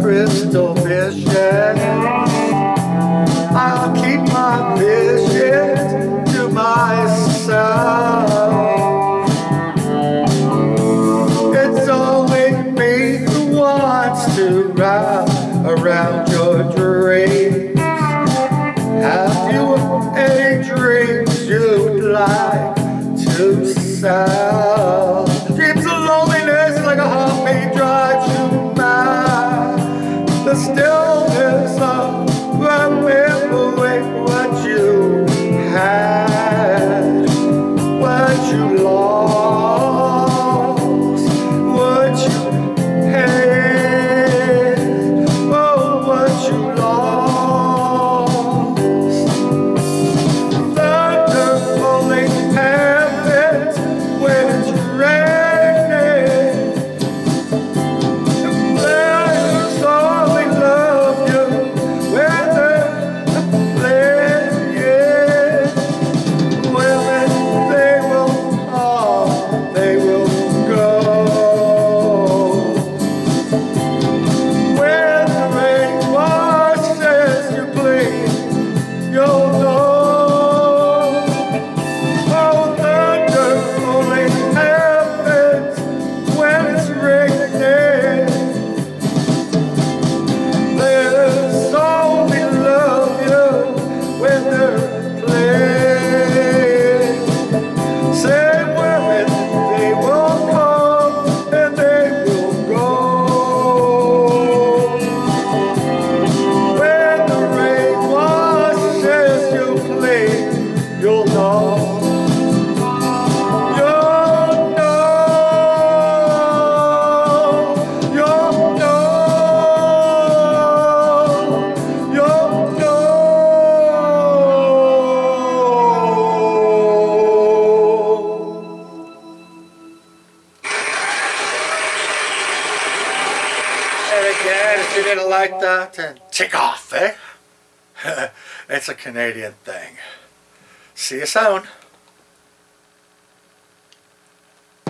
crystal vision. I'll keep my vision to myself. you'll know. again, if you didn't like that, then tick off, eh? it's a Canadian thing. See you soon.